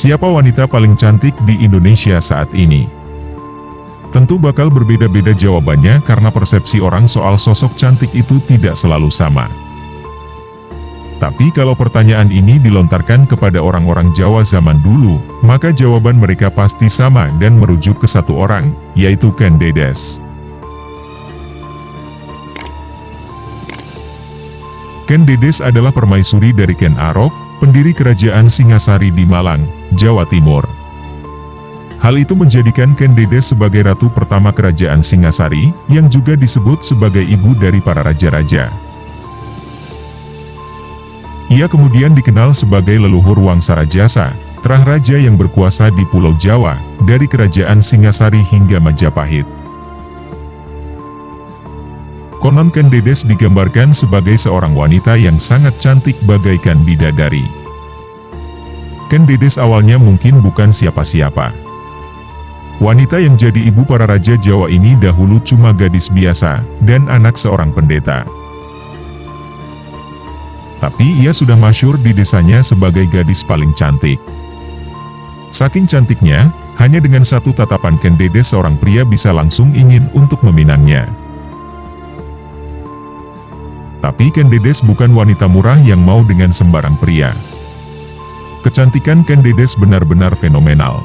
Siapa wanita paling cantik di Indonesia saat ini? Tentu bakal berbeda-beda jawabannya karena persepsi orang soal sosok cantik itu tidak selalu sama. Tapi kalau pertanyaan ini dilontarkan kepada orang-orang Jawa zaman dulu, maka jawaban mereka pasti sama dan merujuk ke satu orang, yaitu Ken Dedes. Ken Dedes adalah permaisuri dari Ken Arok, pendiri kerajaan Singasari di Malang, Jawa Timur. Hal itu menjadikan Ken Dedes sebagai ratu pertama kerajaan Singasari, yang juga disebut sebagai ibu dari para raja-raja. Ia kemudian dikenal sebagai leluhur Wangsa Rajasa, terah raja yang berkuasa di Pulau Jawa, dari kerajaan Singasari hingga Majapahit. Konon Ken Dedes digambarkan sebagai seorang wanita yang sangat cantik bagaikan bidadari. Ken Dedes awalnya mungkin bukan siapa-siapa. Wanita yang jadi ibu para raja Jawa ini dahulu cuma gadis biasa, dan anak seorang pendeta. Tapi ia sudah masyur di desanya sebagai gadis paling cantik. Saking cantiknya, hanya dengan satu tatapan Ken Dedes seorang pria bisa langsung ingin untuk meminangnya. Tapi Ken Dedes bukan wanita murah yang mau dengan sembarang pria. Kecantikan Ken Dedes benar-benar fenomenal.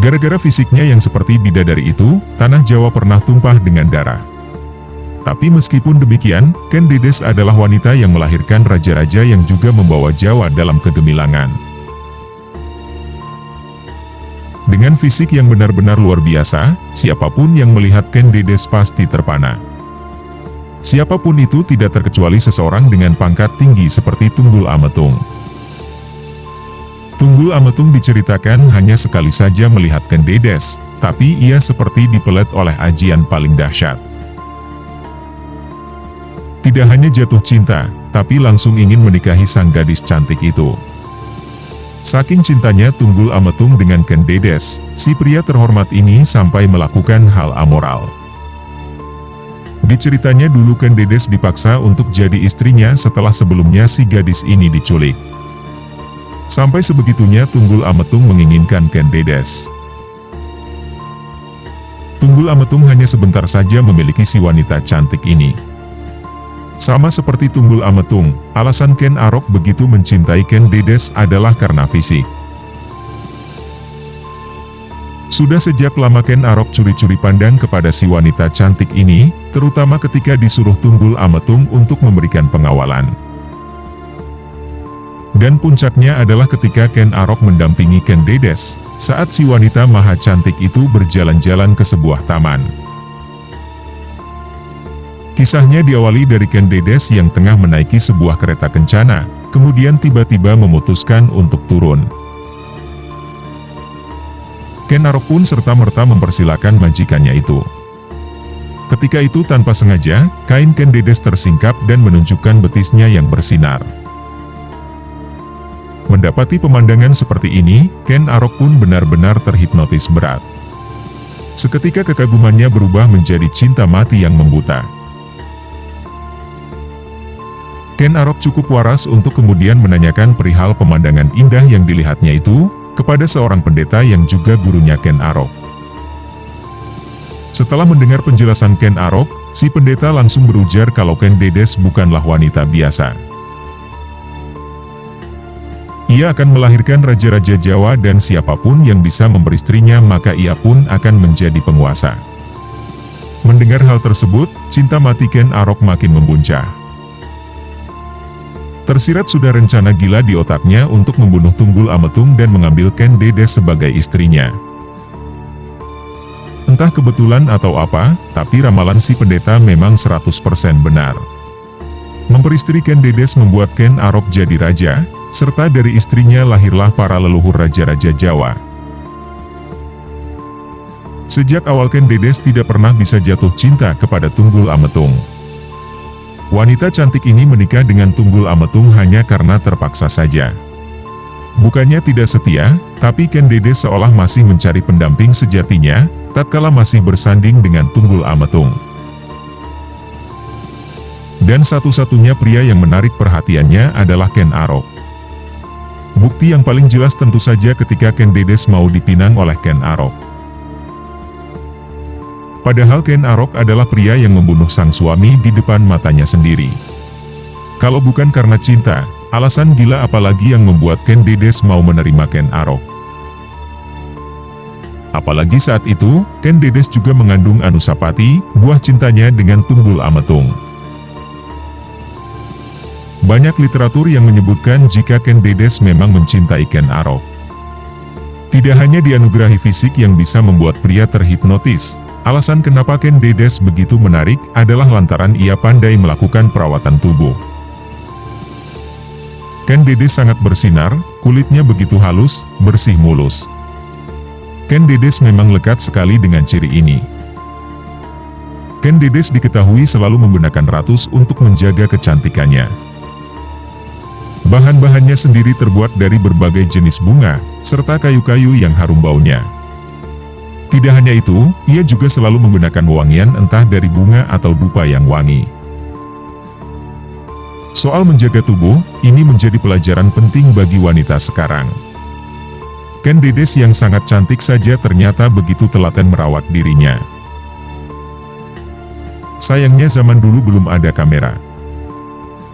Gara-gara fisiknya yang seperti bidadari itu, tanah Jawa pernah tumpah dengan darah. Tapi meskipun demikian, Ken Dedes adalah wanita yang melahirkan raja-raja yang juga membawa Jawa dalam kegemilangan. Dengan fisik yang benar-benar luar biasa, siapa pun yang melihat Ken Dedes pasti terpana. Siapa pun itu tidak terkecuali seseorang dengan pangkat tinggi seperti Tunggul Ametung. Tunggul Ametung diceritakan hanya sekali saja melihat Ken Dedes, tapi ia seperti dipelet oleh ajian paling dahsyat. Tidak hanya jatuh cinta, tapi langsung ingin menikahi sang gadis cantik itu. Saking cintanya Tunggul Ametung dengan Ken Dedes, si pria terhormat ini sampai melakukan hal amoral. Diceritanya dulu Ken Dedes dipaksa untuk jadi istrinya setelah sebelumnya si gadis ini diculik. Sampai sebegitunya Tunggul Ametung menginginkan Ken Dedes. Tunggul Ametung hanya sebentar saja memiliki si wanita cantik ini. Sama seperti Tunggul Ametung, alasan Ken Arok begitu mencintai Ken Dedes adalah karena fisik. Sudah sejak lama Ken Arok curi-curi pandang kepada si wanita cantik ini, terutama ketika disuruh Tunggul Ametung untuk memberikan pengawalan. Dan puncaknya adalah ketika Ken Arok mendampingi Ken Dedes, saat si wanita maha cantik itu berjalan-jalan ke sebuah taman. Kisahnya diawali dari Ken Dedes yang tengah menaiki sebuah kereta kencana, kemudian tiba-tiba memutuskan untuk turun. Ken Arok pun serta-merta mempersilahkan majikannya itu. Ketika itu tanpa sengaja, kain Ken Dedes tersingkap dan menunjukkan betisnya yang bersinar. Mendapati pemandangan seperti ini, Ken Arok pun benar-benar terhipnotis berat. Seketika kekagumannya berubah menjadi cinta mati yang membuta. Ken Arok cukup waras untuk kemudian menanyakan perihal pemandangan indah yang dilihatnya itu, kepada seorang pendeta yang juga gurunya Ken Arok. Setelah mendengar penjelasan Ken Arok, si pendeta langsung berujar kalau Ken Dedes bukanlah wanita biasa. Ia akan melahirkan raja-raja Jawa dan siapa pun yang bisa memberistrinya maka ia pun akan menjadi penguasa. Mendengar hal tersebut, cinta mati Ken Arok makin membuncah. Tersirat sudah rencana gila di otaknya untuk membunuh Tunggul Ametung dan mengambil Ken Dedes sebagai istrinya. Entah kebetulan atau apa, tapi ramalan si pendeta memang 100% benar. Memperistri Ken Dedes membuat Ken Arok jadi raja, serta dari istrinya lahirlah para leluhur raja-raja Jawa. Sejak awal Ken Dedes tidak pernah bisa jatuh cinta kepada Tunggul Ametung. Wanita cantik ini menikah dengan Tunggul Ametung hanya karena terpaksa saja. Bukannya tidak setia, tapi Ken Dedes seolah masih mencari pendamping sejatinya, tatkala masih bersanding dengan Tunggul Ametung. Dan satu-satunya pria yang menarik perhatiannya adalah Ken Arok. Bukti yang paling jelas tentu saja ketika Ken Dedes mau dipinang oleh Ken Arok. Padahal Ken Arok adalah pria yang membunuh sang suami di depan matanya sendiri. Kalau bukan karena cinta, alasan gila apalagi yang membuat Ken Dedes mau menerima Ken Arok. Apalagi saat itu, Ken Dedes juga mengandung Anusapati, buah cintanya dengan Tunggul Ametung. Banyak literatur yang menyebutkan jika Ken Dedes memang mencintai Ken Arok. Tidak hanya dianugerahi fisik yang bisa membuat pria terhipnotis, alasan kenapa Ken Dedes begitu menarik adalah lantaran ia pandai melakukan perawatan tubuh. Ken Dedes sangat bersinar, kulitnya begitu halus, bersih mulus. Ken Dedes memang lekat sekali dengan ciri ini. Ken Dedes diketahui selalu menggunakan ratus untuk menjaga kecantikannya. Bahan-bahannya sendiri terbuat dari berbagai jenis bunga, serta kayu-kayu yang harum baunya. Tidak hanya itu, ia juga selalu menggunakan wangian entah dari bunga atau dupa yang wangi. Soal menjaga tubuh, ini menjadi pelajaran penting bagi wanita sekarang. Ken Dedes yang sangat cantik saja ternyata begitu telaten merawat dirinya. Sayangnya zaman dulu belum ada kamera.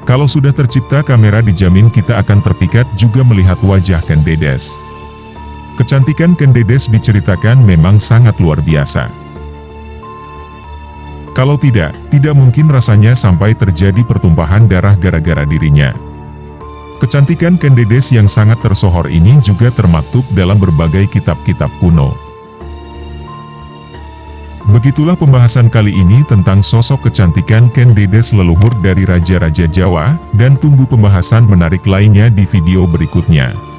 Kalau sudah tercipta kamera dijamin kita akan terpikat juga melihat wajah Ken Dedes. Kecantikan Ken Dedes diceritakan memang sangat luar biasa. Kalau tidak, tidak mungkin rasanya sampai terjadi pertumpahan darah gara-gara dirinya. Kecantikan Ken Dedes yang sangat tersohor ini juga termaktub dalam berbagai kitab-kitab kuno. Begitulah pembahasan kali ini tentang sosok kecantikan Ken Dedes leluhur dari Raja-Raja Jawa, dan tunggu pembahasan menarik lainnya di video berikutnya.